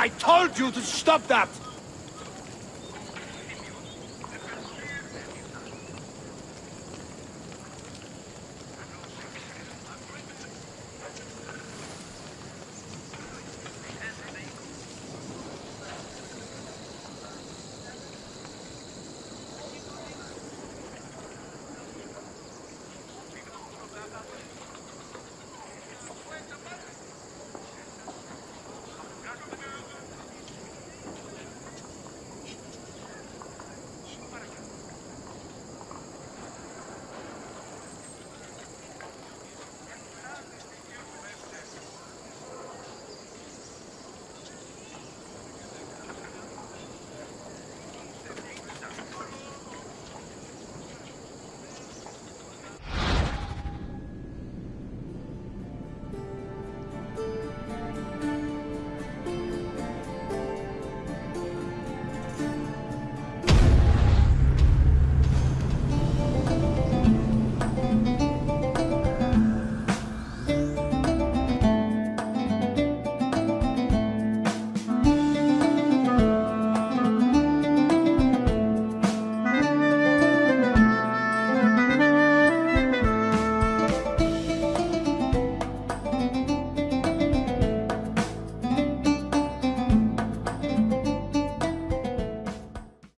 I told you to stop that!